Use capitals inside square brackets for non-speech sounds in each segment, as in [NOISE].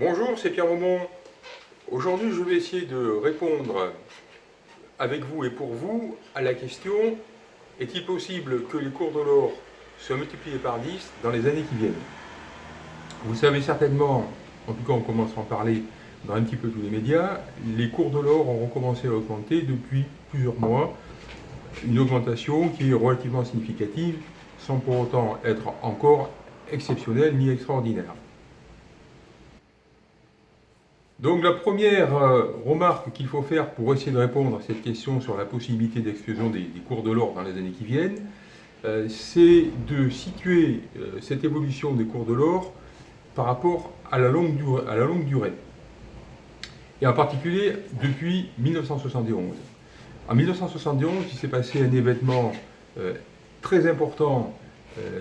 Bonjour, c'est Pierre Aumont. Aujourd'hui, je vais essayer de répondre avec vous et pour vous à la question est-il possible que les cours de l'or soient multipliés par 10 dans les années qui viennent? Vous savez certainement, en tout cas on commence à en parler dans un petit peu tous les médias, les cours de l'or ont recommencé à augmenter depuis plusieurs mois, une augmentation qui est relativement significative sans pour autant être encore exceptionnelle ni extraordinaire. Donc la première euh, remarque qu'il faut faire pour essayer de répondre à cette question sur la possibilité d'explosion des, cours de l'or dans les années qui viennent, euh, c'est de situer euh, cette évolution des cours de l'or par rapport à la, longue durée, à la longue durée. Et en particulier depuis 1971. En 1971, il s'est passé un événement très important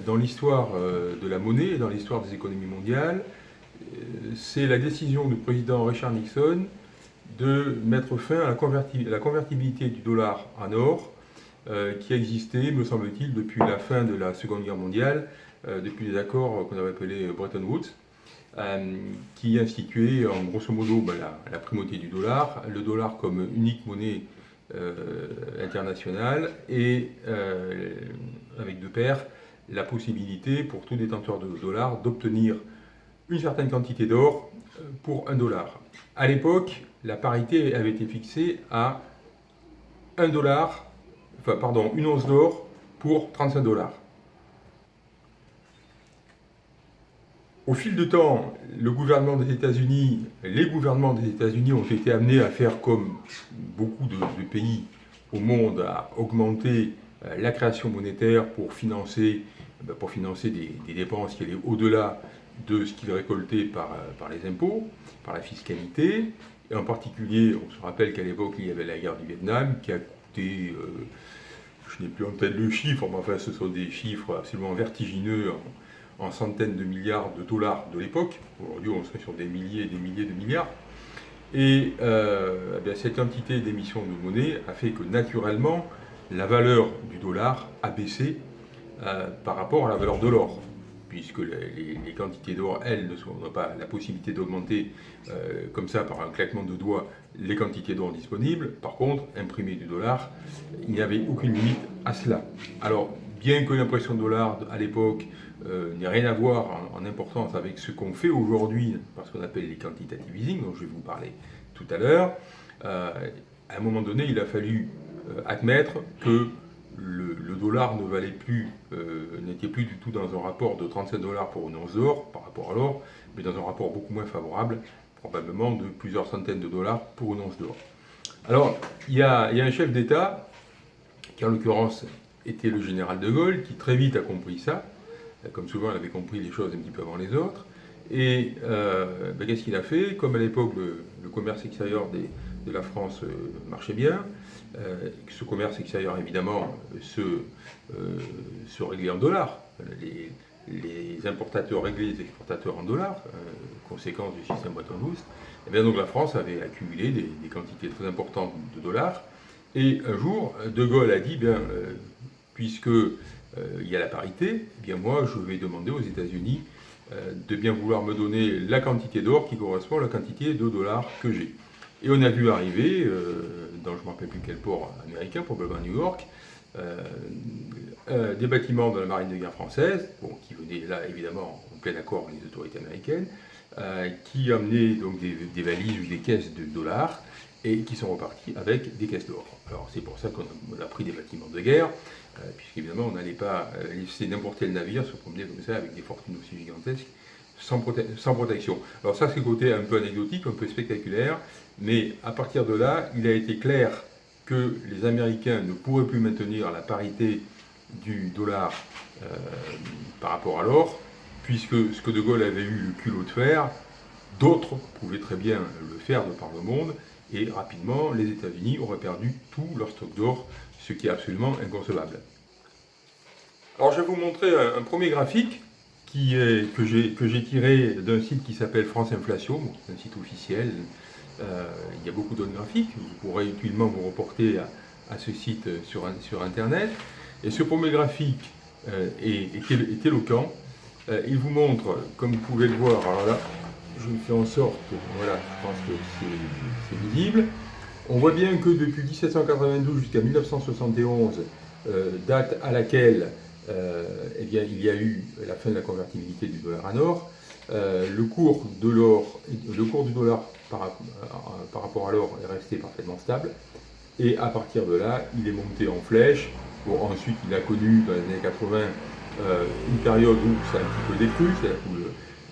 dans l'histoire de la monnaie et dans l'histoire des économies mondiales, c'est la décision du président Richard Nixon de mettre fin à la, convertibilité du dollar en or, euh, qui existait, me semble-t-il, depuis la fin de la Seconde Guerre mondiale, euh, depuis les accords qu'on avait appelés Bretton Woods, euh, qui instituaient en grosso modo ben, la, primauté du dollar, le dollar comme unique monnaie internationale, et avec de pair, la possibilité pour tout détenteur de dollars d'obtenir une certaine quantité d'or euh, pour un dollar. À l'époque, la parité avait été fixée à 1 dollar, enfin pardon, une once d'or pour 35 dollars. Au fil du temps, le gouvernement des États-Unis, les gouvernements des États-Unis ont été amenés à faire comme beaucoup de, pays au monde, à augmenter euh, la création monétaire pour financer, ben, pour financer des dépenses qui allaient au-delà de ce qu'il récoltait par, euh, par les impôts, par la fiscalité. Et en particulier, on se rappelle qu'à l'époque, il y avait la guerre du Vietnam qui a coûté, euh, je n'ai plus en tête le chiffre, mais enfin ce sont des chiffres absolument vertigineux en, centaines de milliards de dollars de l'époque. Aujourd'hui, on serait sur des milliers et des milliers de milliards. Et euh, eh cette quantité d'émissions de monnaie a fait que naturellement, la valeur du dollar a baissé par rapport à la valeur de l'or puisque les, quantités d'or, elles, n'ont pas la possibilité d'augmenter euh, comme ça par un claquement de doigts les quantités d'or disponibles. Par contre, imprimer du dollar, il n'y avait aucune limite à cela. Alors, bien que l'impression de dollar à l'époque euh, n'ait rien à voir en, importance avec ce qu'on fait aujourd'hui, parce qu'on appelle les quantitative easing, dont je vais vous parler tout à l'heure, euh, à un moment donné, il a fallu admettre que le, dollar ne valait plus, euh, n'était plus du tout dans un rapport de 37 dollars pour une once d'or par rapport à l'or, mais dans un rapport beaucoup moins favorable, probablement de plusieurs centaines de dollars pour une once d'or. Alors, il y, a, un chef d'État, qui en l'occurrence était le général de Gaulle, qui très vite a compris ça, comme souvent il avait compris les choses un petit peu avant les autres, et euh, ben, qu'est-ce qu'il a fait? Comme à l'époque le, commerce extérieur de la France euh, marchait bien, euh, ce commerce extérieur, évidemment, se, euh, se réglait en dollars. Les, importateurs réglaient les exportateurs en dollars, conséquence du système Bretton Woods. Et bien donc la France avait accumulé des, quantités très importantes de dollars. Et un jour, De Gaulle a dit, bien, puisque il y a la parité, eh bien moi je vais demander aux États-Unis de bien vouloir me donner la quantité d'or qui correspond à la quantité de dollars que j'ai. Et on a vu arriver, euh, dans je ne me rappelle plus quel port américain, probablement New York, euh, euh, des bâtiments de la marine de guerre française, qui venaient là évidemment en plein accord avec les autorités américaines, qui amenaient donc des, valises ou des caisses de dollars et qui sont repartis avec des caisses d'or. Alors c'est pour ça qu'on a, pris des bâtiments de guerre, puisqu'évidemment on n'allait pas laisser n'importe quel navire se promener comme ça avec des fortunes aussi gigantesques sans, protection. Alors ça c'est le côté un peu anecdotique, un peu spectaculaire, mais à partir de là, il a été clair que les Américains ne pourraient plus maintenir la parité du dollar euh, par rapport à l'or, puisque ce que De Gaulle avait eu le culot de faire, d'autres pouvaient très bien le faire de par le monde, et rapidement, les États-Unis auraient perdu tout leur stock d'or, ce qui est absolument inconcevable. Alors je vais vous montrer un premier graphique que j'ai tiré d'un site qui s'appelle France Inflation, un site officiel. Euh, il y a beaucoup d'autres graphiques, vous pourrez utilement vous reporter à, ce site sur, Internet. Et ce premier graphique euh, est, éloquent. Euh, il vous montre, comme vous pouvez le voir, alors là, je fais en sorte, voilà, je pense que c'est visible. On voit bien que depuis 1792 jusqu'à 1971, euh, date à laquelle eh bien, il y a eu la fin de la convertibilité du dollar en or, euh, le, cours de l'or, le cours du dollar par, par rapport à l'or est resté parfaitement stable. Et à partir de là, il est monté en flèche. Bon, ensuite, il a connu dans les années 80 une période où ça a un petit peu décru, c'est-à-dire où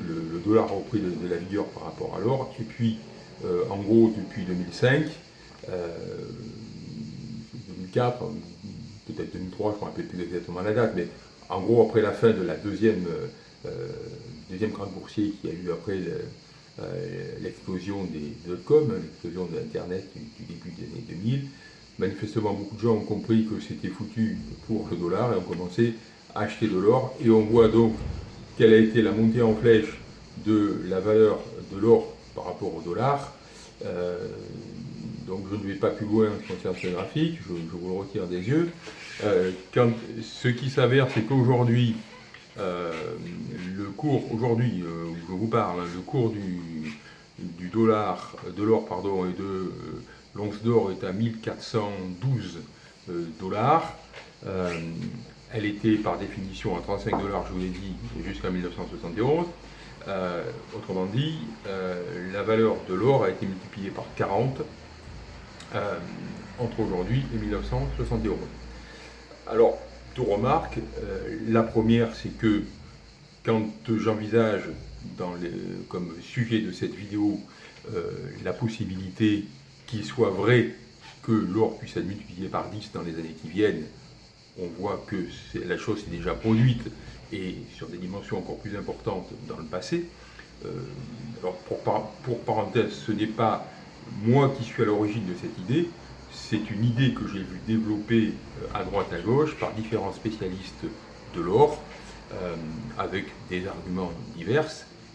le, dollar a repris de, la vigueur par rapport à l'or. Et puis, en gros, depuis 2005, 2004, peut-être 2003, je ne me rappelle plus exactement la date, mais en gros, après la fin de la deuxième, euh, deuxième grande boursier qui a eu après euh, l'explosion des dot-com, l'explosion de l'Internet du, début des années 2000, manifestement, beaucoup de gens ont compris que c'était foutu pour le dollar et ont commencé à acheter de l'or. Et on voit donc quelle a été la montée en flèche de la valeur de l'or par rapport au dollar. Euh, donc je ne vais pas plus loin en ce graphique, je, vous le retire des yeux. Euh, ce qui s'avère, c'est qu'aujourd'hui, euh, le cours, aujourd'hui, euh, je vous parle, le cours du, du dollar, de l'or, pardon, et de l'once d'or est à 1412 dollars. elle était par définition à 35 dollars, je vous l'ai dit, jusqu'à 1971. autrement dit, la valeur de l'or a été multipliée par 40 euh, entre aujourd'hui et 1971. Alors, deux remarques. Euh, la première, c'est que quand j'envisage comme sujet de cette vidéo euh, la possibilité qu'il soit vrai que l'or puisse être multiplié par 10 dans les années qui viennent, on voit que la chose s'est déjà produite et sur des dimensions encore plus importantes dans le passé. alors pour parenthèse, ce n'est pas moi qui suis à l'origine de cette idée, c'est une idée que j'ai vu développer euh, à droite à gauche par différents spécialistes de l'or, euh, avec des arguments divers,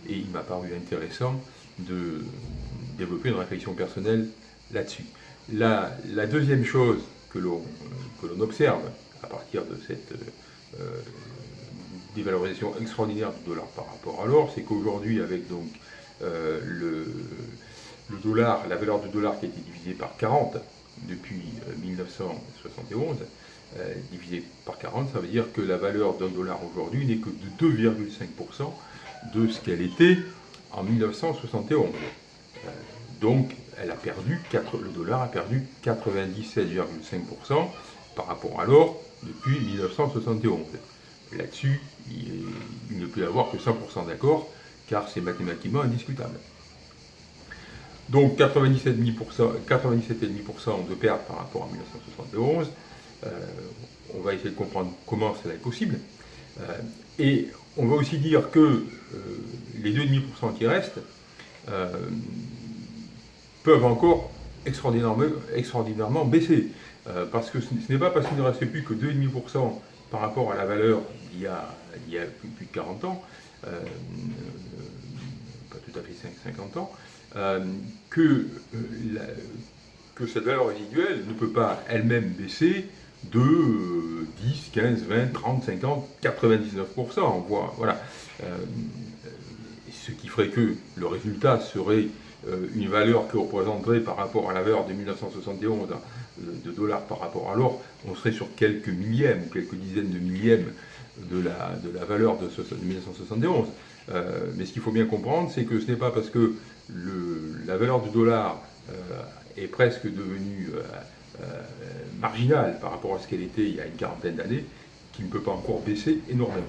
et il m'a paru intéressant de développer une réflexion personnelle là-dessus. La, deuxième chose que l'on observe à partir de cette euh, dévalorisation extraordinaire du dollar par rapport à l'or, c'est qu'aujourd'hui, avec donc le, le dollar, la valeur du dollar qui a été divisée par 40 depuis 1971, euh, euh, divisé par 40, ça veut dire que la valeur d'un dollar aujourd'hui n'est que de 2,5% de ce qu'elle était en 1971. Euh, donc, le dollar a perdu 97,5% par rapport à l'or depuis 1971. Là-dessus, il ne peut y avoir que 100% d'accord, car c'est mathématiquement indiscutable. Donc 97,5% de pertes par rapport à 1971. Euh, on va essayer de comprendre comment cela est possible. Euh, et on va aussi dire que euh, les 2,5% qui restent peuvent encore extraordinairement, extraordinairement baisser. parce que ce n'est pas parce qu'il ne reste plus que 2,5% par rapport à la valeur d'il y a, il y a plus, de 40 ans, pas tout à fait 50 ans, euh, que, euh, que cette valeur résiduelle ne peut pas elle-même baisser de 10, 15, 20, 30, 50, 99%. On voit, voilà. Euh, ce qui ferait que le résultat serait une valeur qui représenterait par rapport à la valeur de 1971 de dollars par rapport à l'or, on serait sur quelques millièmes ou quelques dizaines de millièmes de la, de la valeur de, 1971. mais ce qu'il faut bien comprendre, c'est que ce n'est pas parce que la valeur du dollar euh, est presque devenue euh, euh, marginale par rapport à ce qu'elle était il y a une quarantaine d'années, qui ne peut pas encore baisser énormément.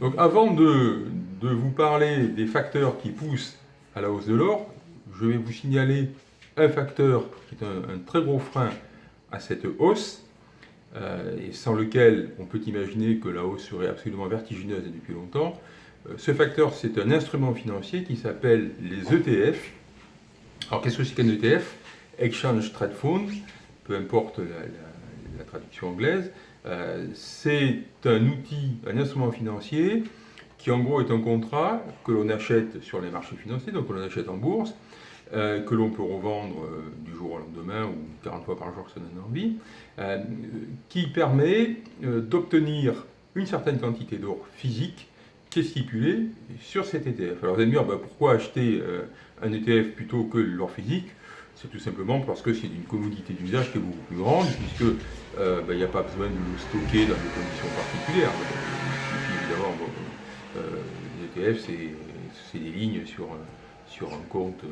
Donc avant de, vous parler des facteurs qui poussent à la hausse de l'or, je vais vous signaler un facteur qui est un, très gros frein à cette hausse, et sans lequel on peut imaginer que la hausse serait absolument vertigineuse depuis longtemps, ce facteur, c'est un instrument financier qui s'appelle les ETF. Alors, qu'est-ce que c'est qu'un ETF Exchange Trade Fund, peu importe la, traduction anglaise. Euh, c'est un outil, un instrument financier qui en gros est un contrat que l'on achète sur les marchés financiers, donc que l'on achète en bourse, euh, que l'on peut revendre du jour au lendemain ou 40 fois par jour si on en a envie, qui permet d'obtenir une certaine quantité d'or physique qui est stipulé sur cet ETF. Alors vous allez me dire, bah, pourquoi acheter euh, un ETF plutôt que l'or physique C'est tout simplement parce que c'est une commodité d'usage qui est beaucoup plus grande, puisque euh, bah, il n'y a pas besoin de le stocker dans des conditions particulières. évidemment, bon, les ETF, c'est des lignes sur, sur un compte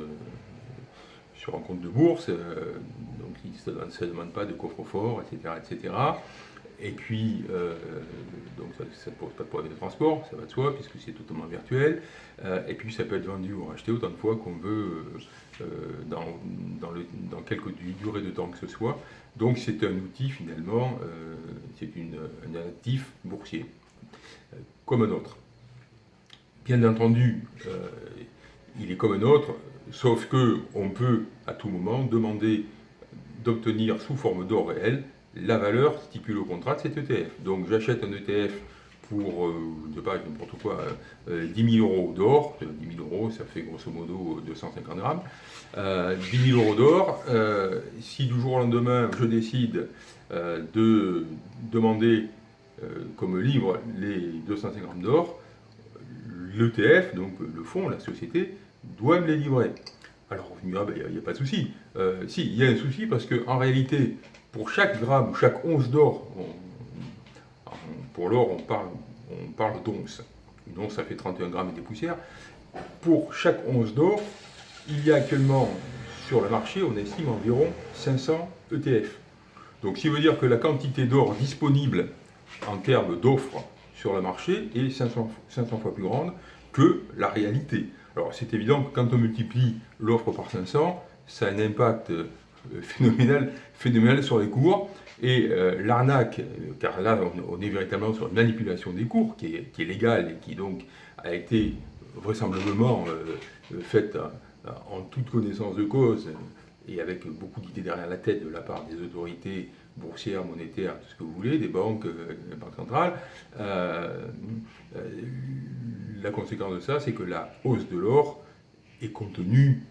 sur un compte de bourse, donc ça ne demande pas de coffre-fort, etc., etc. Et puis, euh, donc ça ne pose pas de problème de transport, ça va de soi, puisque c'est totalement virtuel. Euh, et puis, ça peut être vendu ou racheté autant de fois qu'on veut, euh, dans, dans, le, dans quelque durée de temps que ce soit. Donc, c'est un outil, finalement, c'est un actif boursier, comme un autre. Bien entendu, il est comme un autre, sauf qu'on peut, à tout moment, demander d'obtenir sous forme d'or réel la valeur stipule au contrat de cet ETF. Donc j'achète un ETF pour, euh, je ne sais pas, n'importe quoi, 10 euh, 000 euros d'or, 10 euh, 000 euros, ça fait grosso modo 250 grammes, 10 000 euros d'or, si du jour au lendemain je décide de demander comme livre les 250 grammes d'or, l'ETF, donc le fonds, la société, doit me les livrer. Alors, il n'y a, pas de souci. si, il y a un souci parce qu'en réalité, pour chaque gramme ou chaque once d'or, pour l'or, on parle, on parle d'once. Une once, ça fait 31 grammes et des poussières. Pour chaque once d'or, il y a actuellement sur le marché, on estime environ 500 ETF. Donc, ce qui veut dire que la quantité d'or disponible en termes d'offres sur le marché est 500, 500 fois plus grande que la réalité. Alors, c'est évident que quand on multiplie l'offre par 500, ça a un impact phénoménal, phénoménal sur les cours. Et euh, l'arnaque, euh, car là on, est véritablement sur une manipulation des cours qui est, qui est, légale et qui donc a été vraisemblablement faite en toute connaissance de cause et avec beaucoup d'idées derrière la tête de la part des autorités boursières, monétaires, tout ce que vous voulez, des banques, des banques centrales. la conséquence de ça, c'est que la hausse de l'or est contenue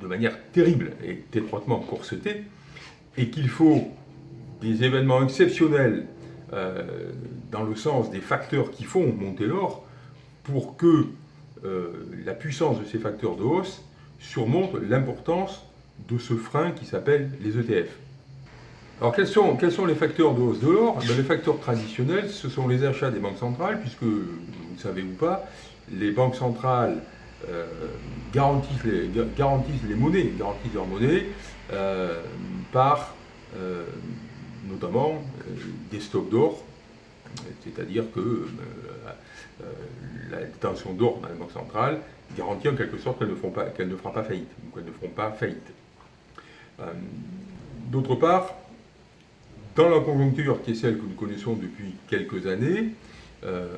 de manière terrible et étroitement corsetée, et qu'il faut des événements exceptionnels euh, dans le sens des facteurs qui font monter l'or pour que euh, la puissance de ces facteurs de hausse surmonte l'importance de ce frein qui s'appelle les ETF. Alors quels sont, quels sont les facteurs de hausse de l'or? Ben, Les facteurs traditionnels, ce sont les achats des banques centrales, puisque, vous ne savez ou pas, les banques centrales euh, garantissent, les, monnaies, garantissent leurs monnaies euh, par euh, notamment des stocks d'or, c'est-à-dire que la détention d'or dans les banques centrales garantit en quelque sorte qu'elles ne, ne fera pas faillite, ou qu'elles ne feront pas faillite. D'autre part, dans la conjoncture qui est celle que nous connaissons depuis quelques années,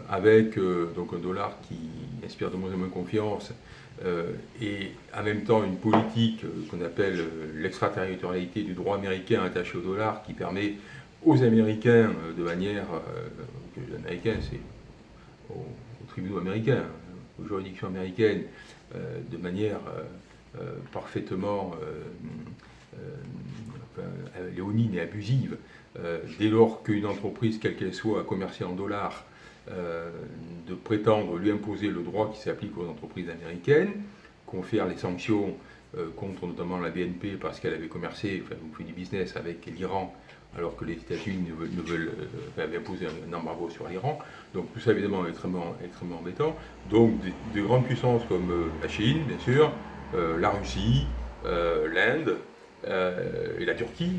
avec euh, donc un dollar qui inspire de moins en moins confiance euh, et en même temps une politique qu'on appelle l'extraterritorialité du droit américain attaché au dollar qui permet aux Américains de manière, Américains c'est aux, tribunaux américains, aux juridictions américaines, de manière parfaitement léonine et abusive, dès lors qu'une entreprise, quelle qu'elle soit, a commercé en dollars, euh, de prétendre lui imposer le droit qui s'applique aux entreprises américaines, confère les sanctions euh, contre notamment la BNP parce qu'elle avait commercé, enfin, fait du business avec l'Iran alors que les États-Unis ne veulent, euh, imposer un embargo sur l'Iran. Donc tout ça évidemment est extrêmement, extrêmement embêtant. Donc de, grandes puissances comme la Chine, bien sûr, la Russie, l'Inde et la Turquie,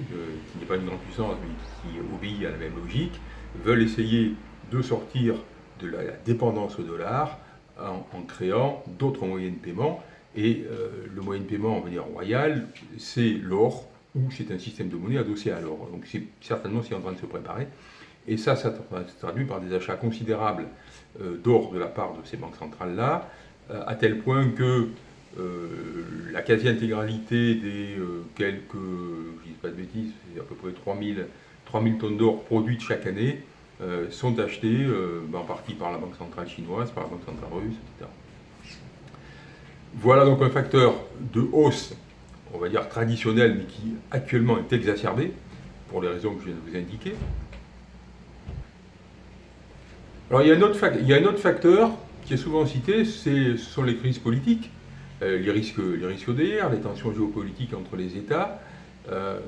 qui n'est pas une grande puissance mais qui obéit à la même logique, veulent essayer de sortir de la dépendance au dollar en, créant d'autres moyens de paiement. Et euh, le moyen de paiement, on va dire royal, c'est l'or, ou c'est un système de monnaie adossé à l'or. Donc c'est certainement ce qui est en train de se préparer. Et ça, ça se traduit par des achats considérables euh, d'or de la part de ces banques centrales-là, euh, à tel point que la quasi-intégralité des quelques, je ne dis pas de bêtises, à peu près 3000, 3000 tonnes d'or produites chaque année, euh, sont achetés euh, en partie par la Banque centrale chinoise, par la Banque centrale russe, etc. Voilà donc un facteur de hausse, on va dire traditionnel, mais qui actuellement est exacerbé, pour les raisons que je viens de vous indiquer. Alors il y, a un autre facteur qui est souvent cité, ce sont les crises politiques, euh, les risques, les risques les tensions géopolitiques entre les États. Euh,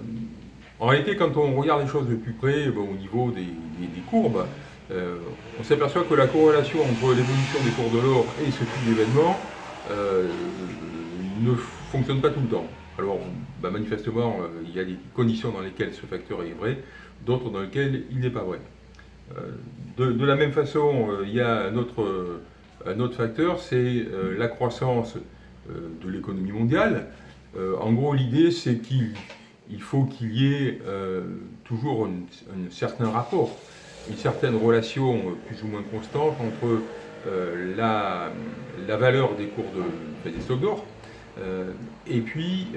en réalité, quand on regarde les choses de plus près, au niveau des, courbes, euh, on s'aperçoit que la corrélation entre l'évolution des cours de l'or et ce type d'événement ne fonctionne pas tout le temps. Alors, bah, manifestement, il y a des conditions dans lesquelles ce facteur est vrai, d'autres dans lesquelles il n'est pas vrai. De, la même façon, il y a un autre, facteur, c'est euh, la croissance euh, de l'économie mondiale. Euh, en gros, l'idée, c'est qu'il faut qu'il y ait toujours un, certain rapport, une certaine relation plus ou moins constante entre la, valeur des cours de, des stocks d'or et puis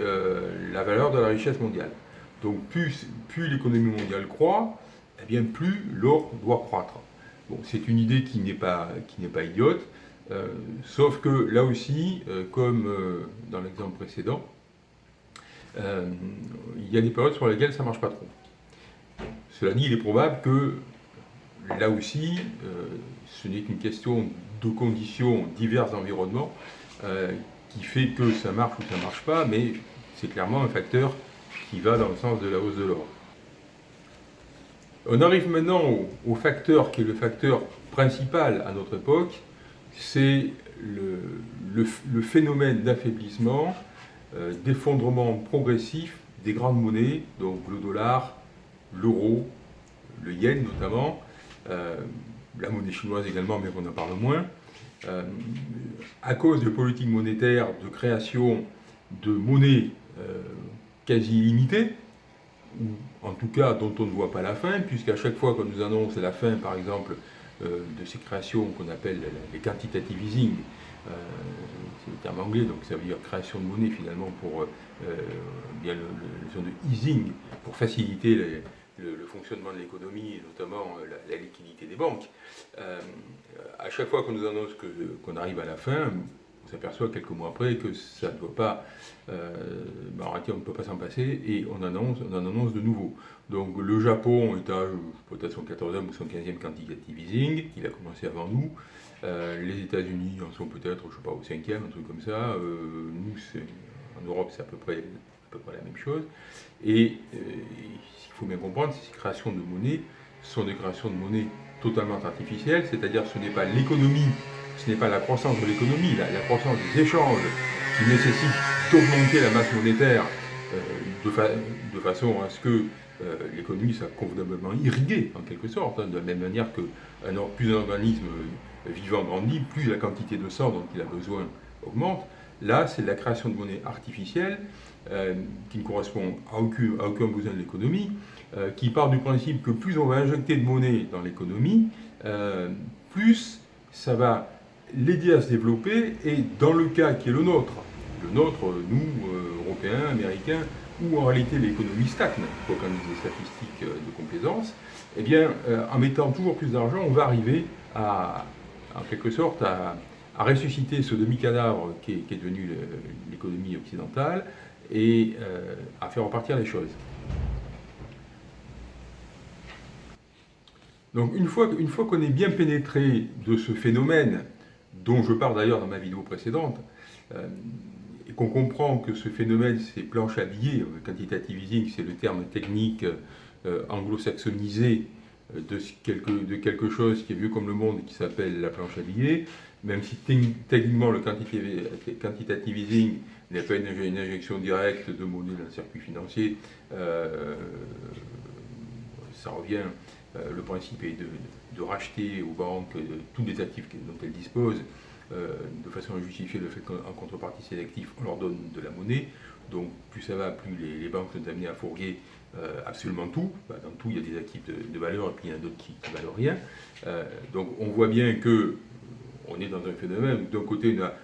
la valeur de la richesse mondiale. Donc plus, l'économie mondiale croît, eh bien plus l'or doit croître. Bon, c'est une idée qui n'est pas idiote, euh, sauf que là aussi, euh, comme euh, dans l'exemple précédent, il y a des périodes sur lesquelles ça ne marche pas trop. Cela dit, il est probable que là aussi, ce n'est qu'une question de conditions diverses d'environnement qui fait que ça marche ou ça ne marche pas, mais c'est clairement un facteur qui va dans le sens de la hausse de l'or. On arrive maintenant au, facteur qui est le facteur principal à notre époque, c'est le, phénomène d'affaiblissement, euh, d'effondrement progressif des grandes monnaies, donc le dollar, l'euro, le yen notamment, euh, la monnaie chinoise également, mais on en parle moins, euh, à cause de politiques monétaires de création de monnaies quasi illimitées, ou en tout cas dont on ne voit pas la fin, puisqu'à chaque fois qu'on nous annonce la fin, par exemple, de ces créations qu'on appelle les quantitative easing, euh, c'est le terme anglais, donc ça veut dire création de monnaie finalement pour euh, bien le, de easing, pour faciliter le, fonctionnement de l'économie et notamment la, liquidité des banques. à chaque fois qu'on nous annonce qu'on arrive à la fin, on s'aperçoit quelques mois après que ça ne doit pas, euh, bah, on ne peut pas s'en passer et on annonce, on en annonce de nouveau. Donc le Japon est à peut-être son 14e ou son 15e quantitative easing, il a commencé avant nous. Euh, les États-Unis en sont peut-être, je ne sais pas, au 5e, un truc comme ça. Euh, nous, en Europe, c'est à peu près, la même chose. Et il faut bien comprendre, ces créations de monnaie sont des créations de monnaie totalement artificielles, c'est-à-dire ce n'est pas l'économie ce n'est pas la croissance de l'économie, la, croissance des échanges qui nécessite d'augmenter la masse monétaire euh, de, façon à ce que euh, l'économie soit convenablement irriguée, en quelque sorte, hein, de la même manière que plus un organisme vivant grandit, plus la quantité de sang dont il a besoin augmente. Là, c'est la création de monnaie artificielle euh, qui ne correspond à à aucun besoin de l'économie, qui part du principe que plus on va injecter de monnaie dans l'économie, plus ça va l'aider à se développer et dans le cas qui est le nôtre, le nôtre, nous, euh, Européens, Américains, où en réalité l'économie stagne, quoi ait des statistiques euh, de complaisance, eh bien, euh, en mettant toujours plus d'argent, on va arriver à, en quelque sorte, à, ressusciter ce demi-cadavre qui, est devenu l'économie occidentale et à faire repartir les choses. Donc une fois, une fois qu'on est bien pénétré de ce phénomène dont je parle d'ailleurs dans ma vidéo précédente, euh, et qu'on comprend que ce phénomène, c'est planche à billets, euh, quantitative easing, c'est le terme technique euh, anglo-saxonisé de quelque, de quelque chose qui est vieux comme le monde et qui s'appelle la planche à billets, même si techniquement le quantitative easing n'est pas une, injection directe de monnaie dans le circuit financier, ça revient, le principe est de de racheter aux banques tous les actifs dont elles disposent, euh, de façon à justifier le fait qu'en contrepartie ces actifs, on leur donne de la monnaie. Donc plus ça va, plus les, banques sont amenées à fourguer euh, absolument tout. Bah, dans tout, il y a des actifs de, valeur et puis il y en a d'autres qui ne valent rien. Euh, donc on voit bien que on est dans un phénomène où d'un côté on a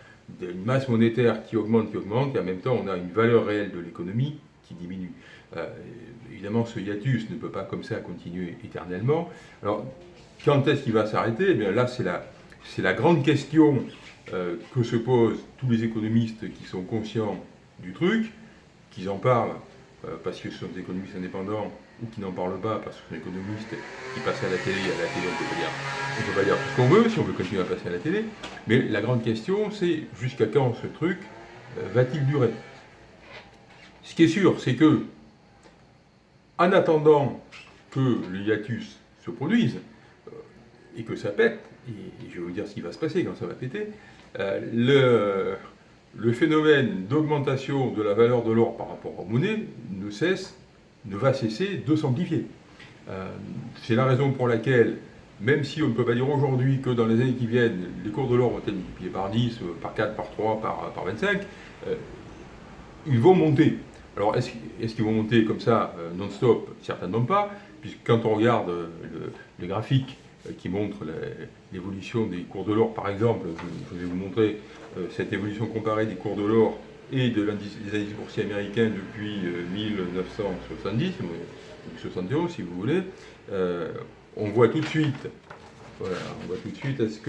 une masse monétaire qui augmente, qui augmente, et en même temps on a une valeur réelle de l'économie qui diminue. évidemment, ce hiatus ne peut pas comme ça continuer éternellement. Alors, quand est-ce qu'il va s'arrêter? Eh bien Là, c'est la, la, grande question euh, que se posent tous les économistes qui sont conscients du truc, qu'ils en parlent, euh, parce que ce sont des économistes indépendants, ou qui n'en parlent pas parce que c'est un économiste qui passe à la télé, à la télé on on peut pas dire tout ce qu'on veut si on veut continuer à passer à la télé, mais la grande question c'est jusqu'à quand ce truc euh, va-t-il durer? Ce qui est sûr, c'est que en attendant que le hiatus se produise et que ça pète, et je vais vous dire ce qui va se passer quand ça va péter, euh, le, phénomène d'augmentation de la valeur de l'or par rapport aux monnaies ne cesse, ne va cesser de s'amplifier. Euh, c'est la raison pour laquelle, même si on ne peut pas dire aujourd'hui que dans les années qui viennent, les cours de l'or vont être multipliés par 10, euh, par 4, par 3, par, par 25, euh, ils vont monter. Alors, est-ce qu'ils vont monter comme ça, non-stop? Certainement pas, puisque quand on regarde le, les graphiques qui montrent l'évolution des cours de l'or, par exemple, je vais vous montrer euh, cette évolution comparée des cours de l'or et de des indices boursiers américains depuis 1970, euh, 71 si vous voulez, euh, on voit tout de suite, voilà, on voit tout de suite, est-ce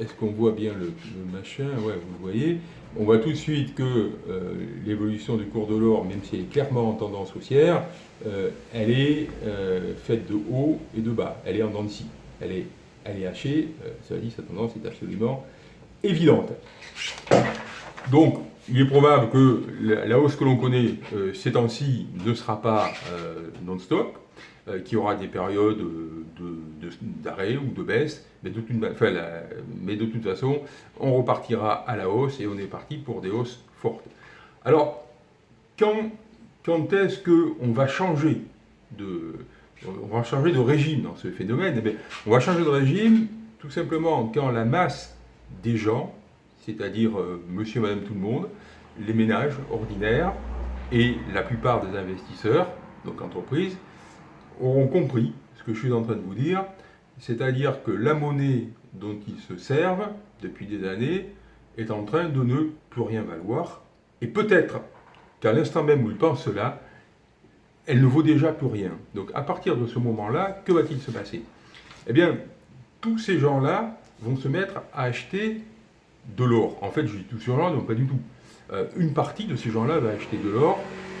est-ce qu'on voit bien le, machin? Ouais, vous le voyez. On voit tout de suite que l'évolution du cours de l'or, même si elle est clairement en tendance haussière, elle est faite de haut et de bas. Elle est en dents de scie. Elle est, elle est hachée. ça dit, sa tendance est absolument évidente. Donc, il est probable que la hausse que l'on connaît euh, ces temps-ci ne sera pas euh, non-stop, euh, qu'il y aura des périodes d'arrêt ou de baisse, mais de, toute, mais de toute façon, on repartira à la hausse et on est parti pour des hausses fortes. Alors, quand, quand est-ce qu'on va changer de, on va changer de régime dans ce phénomène On va changer de régime tout simplement quand la masse des gens, c'est-à-dire euh, monsieur madame tout le monde, les ménages ordinaires et la plupart des investisseurs, donc entreprises, auront compris ce que je suis en train de vous dire, c'est-à-dire que la monnaie dont ils se servent depuis des années est en train de ne plus rien valoir, et peut-être qu'à l'instant même où ils pensent cela, elle ne vaut déjà plus rien. Donc à partir de ce moment-là, que va-t-il se passer? Eh bien, tous ces gens-là vont se mettre à acheter de l'or. En fait, je dis tous ces gens-là, non pas du tout. Euh, une partie de ces gens-là va acheter de l'or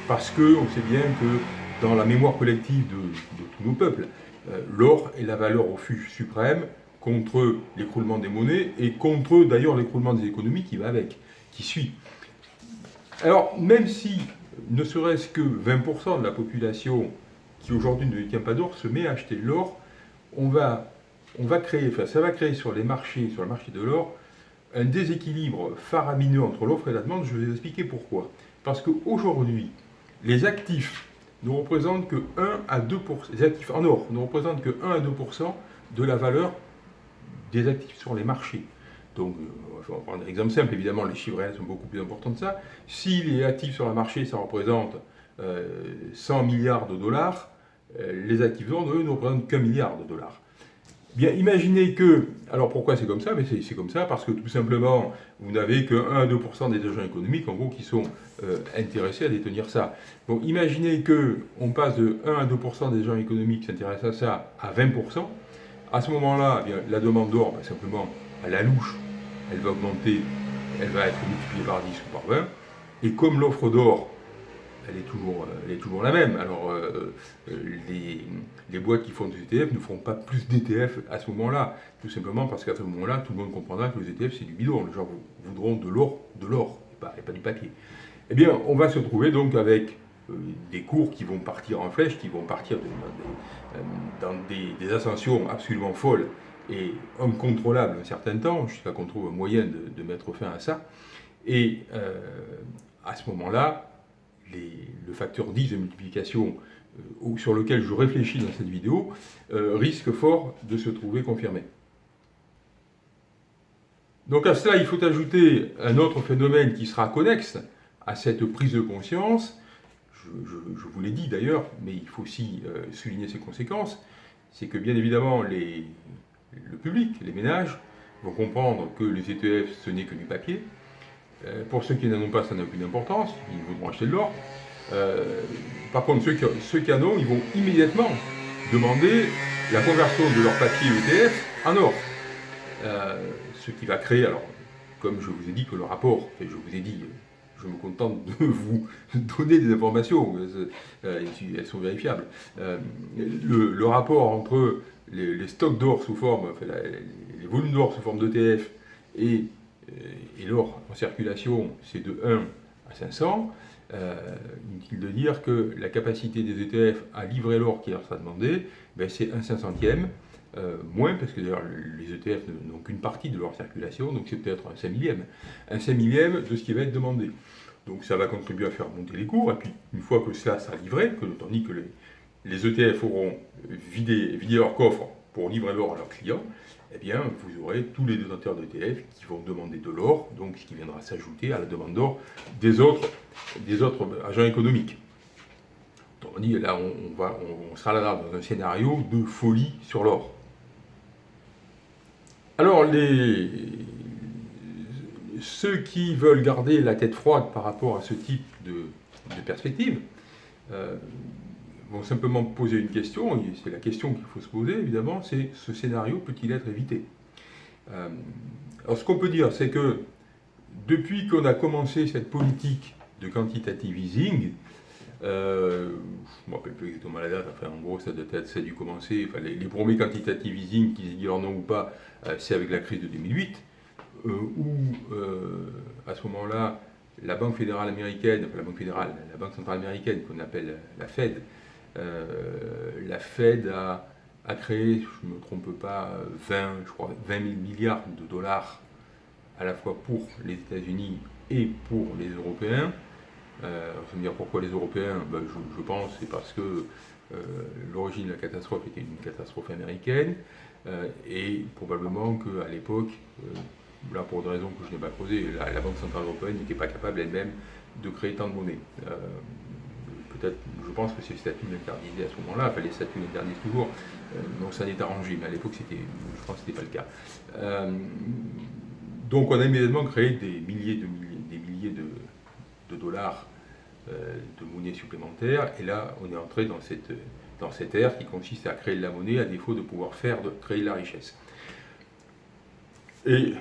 parce qu'on sait bien que dans la mémoire collective de, tous nos peuples, euh, l'or est la valeur au refuge suprême contre l'écroulement des monnaies et contre d'ailleurs l'écroulement des économies qui va avec, qui suit. Alors, même si ne serait-ce que 20% de la population qui aujourd'hui ne détient pas d'or se met à acheter de l'or, on va créer, ça va créer sur les marchés, sur le marché de l'or, un déséquilibre faramineux entre l'offre et la demande. Je vais vous expliquer pourquoi. Parce qu'aujourd'hui, les actifs ne représentent que 1 à 2%, les actifs en or ne représentent que 1 à 2% de la valeur des actifs sur les marchés. Donc, euh, on va prendre un exemple simple, évidemment, les chiffres réels sont beaucoup plus importants que ça. Si les actifs sur le marché, ça représente 100 euh, milliards de dollars, euh, les actifs d'or, eux, ne représentent qu'un milliard de dollars. Bien, imaginez que, alors pourquoi c'est comme ça? Mais c'est comme ça parce que tout simplement, vous n'avez que 1 à 2% des agents économiques, en gros, qui sont euh, intéressés à détenir ça. Bon, imaginez que on passe de 1 à 2% des agents économiques qui s'intéressent à ça à 20%. À ce moment-là, eh la demande d'or, ben, simplement, à la louche, elle va augmenter, elle va être multipliée par 10 ou par 20. Et comme l'offre d'or elle est toujours, euh, elle est toujours la même. Alors, euh, euh, les, boîtes qui font des ETF ne feront pas plus d'ETF à ce moment-là, tout simplement parce qu'à ce moment-là, tout le monde comprendra que les ETF, c'est du bidon. Les gens voudront de l'or, de l'or, et pas, pas, du papier. Eh bien, on va se trouver donc avec des cours qui vont partir en flèche, qui vont partir dans des, ascensions absolument folles et incontrôlables un certain temps, jusqu'à qu'on trouve un moyen de, mettre fin à ça. Et à ce moment-là, le facteur 10 de multiplication euh, sur lequel je réfléchis dans cette vidéo euh, risque fort de se trouver confirmé. Donc à cela, il faut ajouter un autre phénomène qui sera connexe à cette prise de conscience. Je, vous l'ai dit d'ailleurs, mais il faut aussi euh, souligner ses conséquences. C'est que bien évidemment, les, le public, les ménages, vont comprendre que les ETF, ce n'est que du papier, euh, pour ceux qui n'en ont pas, ça n'a aucune importance, ils voudront acheter de l'or. Euh, par contre, ceux qui, ceux en ont, ils vont immédiatement demander la conversion de leur papier ETF en or. Euh, ce qui va créer, alors, comme je vous ai dit que le rapport, et je vous ai dit, je me contente de [LAUGHS] vous donner des informations, elles sont vérifiables. Le, rapport entre les, stocks d'or sous forme, les, volumes d'or sous forme d'ETF et, et l'or en circulation, c'est de 1 à 500. Euh, inutile de dire que la capacité des ETF à livrer l'or qui leur sera demandé, ben c'est un 500e, euh, moins, parce que d'ailleurs les ETF n'ont qu'une partie de leur circulation, donc c'est peut-être un 5 millième. Un 5 millième de ce qui va être demandé. Donc ça va contribuer à faire monter les cours, et puis une fois que ça sera livré, que, tandis que les, les ETF auront vidé, leur coffre pour livrer l'or à leurs clients, eh bien, vous aurez tous les détenteurs d'ETF qui vont demander de l'or, donc ce qui viendra s'ajouter à la demande d'or des autres, agents économiques. On dit, là, on, sera dans un scénario de folie sur l'or. Alors, ceux qui veulent garder la tête froide par rapport à ce type de, perspective, euh, vont simplement poser une question, et c'est la question qu'il faut se poser évidemment, c'est ce scénario peut-il être évité? Euh, Alors ce qu'on peut dire, c'est que depuis qu'on a commencé cette politique de quantitative easing, euh, je ne me rappelle plus exactement la date, enfin en gros ça, ça a dû commencer, enfin, les, premiers quantitative easing, qu'ils aient leur nom ou pas, euh, c'est avec la crise de 2008, où à ce moment-là, la Banque fédérale américaine, enfin la Banque fédérale, la Banque centrale américaine qu'on appelle la Fed, euh, la Fed a, créé, je ne me trompe pas, 20, je crois, 20 000 milliards de dollars à la fois pour les États-Unis et pour les Européens. Euh, je pourquoi les Européens ben, je, pense c'est parce que euh, l'origine de la catastrophe était une catastrophe américaine euh, et probablement qu'à l'époque, là pour des raisons que je n'ai pas posées, la, Banque Centrale Européenne n'était pas capable elle-même de créer tant de monnaie je pense que ces statuts l'interdisaient à ce moment-là, enfin les statuts l'interdisent toujours, euh, donc ça n'est arrangé, mais à l'époque c'était, je pense que ce n'était pas le cas. Euh, donc on a immédiatement créé des milliers de, des milliers de, dollars euh, de monnaie supplémentaire, et là on est entré dans cette, dans ère qui consiste à créer de la monnaie à défaut de pouvoir faire, créer de la richesse. Et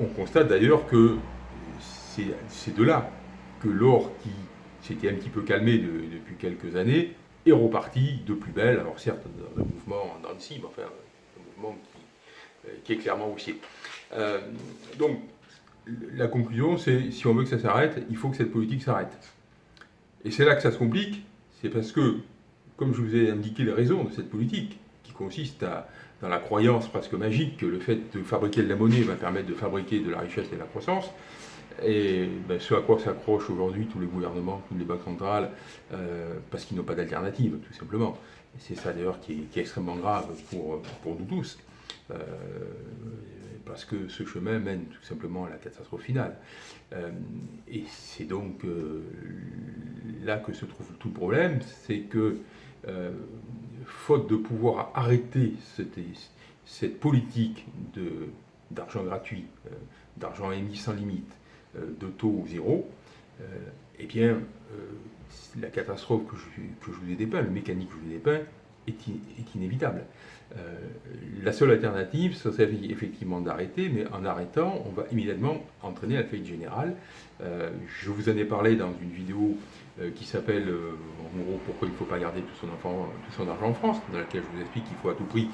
on constate d'ailleurs que c'est de là que l'or qui s'était un petit peu calmé depuis quelques années, et reparti de plus belle, alors certes dans un mouvement le mais enfin un mouvement qui, euh, est clairement haussier. Euh, donc la conclusion c'est, si on veut que ça s'arrête, il faut que cette politique s'arrête. Et c'est là que ça se complique, c'est parce que, comme je vous ai indiqué les raisons de cette politique, qui consiste dans la croyance presque magique que le fait de fabriquer de la monnaie va permettre de fabriquer de la richesse et de la croissance, et ben, ce à quoi s'accrochent aujourd'hui tous les gouvernements, toutes les banques centrales, euh, parce qu'ils n'ont pas d'alternative, tout simplement. C'est ça d'ailleurs qui, est extrêmement grave pour, pour nous tous, euh, parce que ce chemin mène tout simplement à la catastrophe finale. Euh, et c'est donc là que se trouve tout le problème, c'est que, faute de pouvoir arrêter cette, cette politique d'argent gratuit, d'argent émis sans limite, de taux zéro, euh, eh bien, euh, la catastrophe que je, vous ai dépeint, le mécanique que je vous ai dépeint, est, inévitable. la seule alternative, ce serait effectivement d'arrêter, mais en arrêtant, on va immédiatement entraîner la faillite générale. je vous en ai parlé dans une vidéo qui s'appelle en gros pourquoi il ne faut pas garder tout son, argent en France, dans laquelle je vous explique qu'il faut à tout prix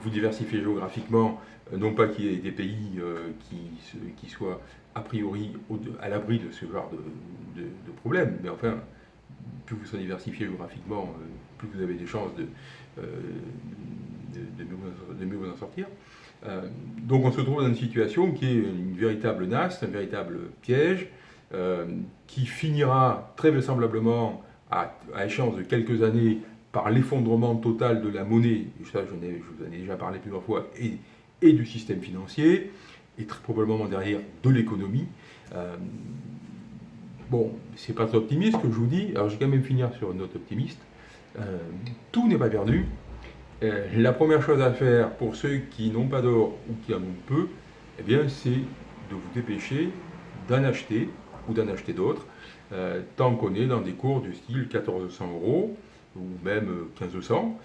vous diversifier géographiquement, non pas qu'il y ait des pays qui soient a priori à l'abri de ce genre de, de, problème. Mais enfin, plus vous serez diversifié géographiquement, euh, plus vous avez des chances de, euh, mieux, vous en sortir. Euh, donc on se trouve dans une situation qui est une véritable nasse, un véritable piège, qui finira très vraisemblablement à, échéance de quelques années par l'effondrement total de la monnaie, ça je, vous en ai déjà parlé plusieurs fois, et du système financier, et très probablement derrière de l'économie. Euh, bon, c'est pas très optimiste que je vous dis, alors je vais quand même finir sur une note optimiste. Euh, tout n'est pas perdu. Euh, la première chose à faire pour ceux qui n'ont pas d'or ou qui en ont peu, eh bien, c'est de vous dépêcher d'en acheter ou d'en acheter d'autres, tant qu'on est dans des cours du style 1400 euros ou même 1500.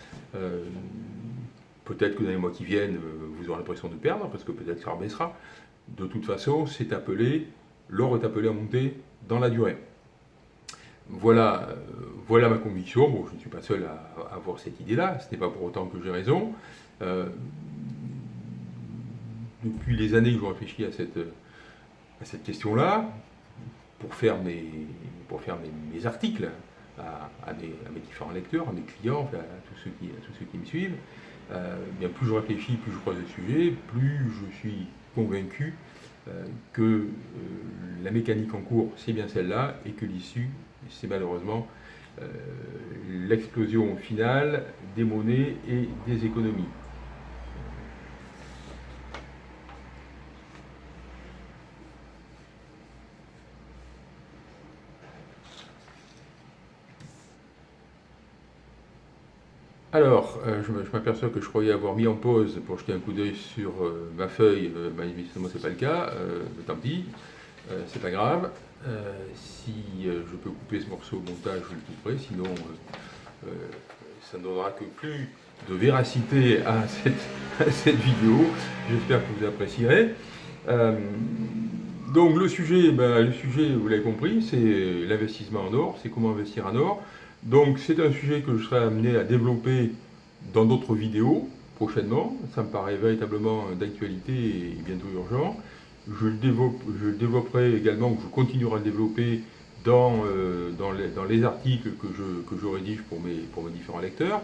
Peut-être que dans les mois qui viennent, euh, vous aurez l'impression de perdre, parce que peut-être ça rebaissera. De toute façon, c'est appelé l'or est appelé à monter dans la durée. Voilà, euh, voilà ma conviction. Bon, je ne suis pas seul à, avoir cette idée-là, ce n'est pas pour autant que j'ai raison. Euh, depuis les années que je réfléchis à cette, à cette question-là, pour faire mes, pour faire mes, articles à, mes, différents lecteurs, à mes clients, à, tous ceux qui, tous ceux qui me suivent, euh, plus je réfléchis, plus je croise le sujet, plus je suis convaincu que la mécanique en cours, c'est bien celle-là, et que l'issue, c'est malheureusement euh, l'explosion finale des monnaies et des économies. Alors, euh, je m'aperçois que je croyais avoir mis en pause pour jeter un coup d'œil sur euh, ma feuille, mais évidemment c'est pas le cas, tant pis, c'est pas grave. Euh, si euh, je peux couper ce morceau au montage, je le couperai, sinon euh, ça ne donnera que plus de véracité à [LAUGHS] cette, vidéo. J'espère que vous apprécierez. donc le sujet, ben, le sujet, vous l'avez compris, c'est l'investissement en or, c'est comment investir en or. Donc c'est un sujet que je serai amené à développer dans d'autres vidéos prochainement. Ça me paraît véritablement d'actualité et bientôt urgent je le, développerai également, je continuerai à le développer dans, euh, dans, les, articles que je, que rédige pour mes, pour mes différents lecteurs.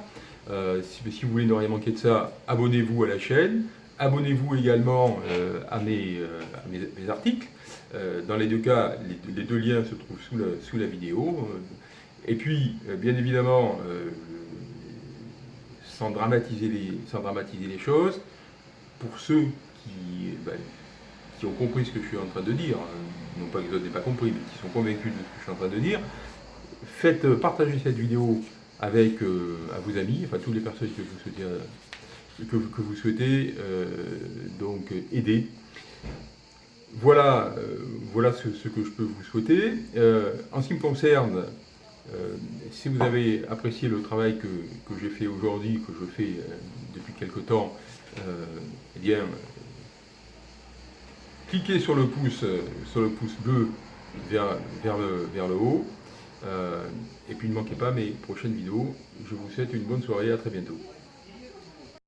Euh, si, vous voulez ne rien manquer de ça, abonnez-vous à la chaîne. Abonnez-vous également euh, à, mes, articles. dans les deux cas, les, deux liens se trouvent sous la, sous la vidéo. Et puis, bien évidemment, sans, dramatiser les, sans dramatiser les choses, pour ceux qui... Ben, qui ont compris ce que je suis en train de dire, hein, non pas que vous n'aient pas compris, mais qui sont convaincus de ce que je suis en train de dire, faites euh, partager cette vidéo avec euh, à vos amis, enfin toutes les personnes que vous souhaitez, euh, que, vous souhaitez donc aider. Voilà, voilà ce, que je peux vous souhaiter. en ce qui me concerne, si vous avez apprécié le travail que, que j'ai fait aujourd'hui, que je fais depuis quelque temps, eh bien, cliquez sur le pouce, euh, sur le pouce bleu vers, vers, le, vers le haut. Euh, et puis ne manquez pas mes prochaines vidéos. Je vous souhaite une bonne soirée, à très bientôt.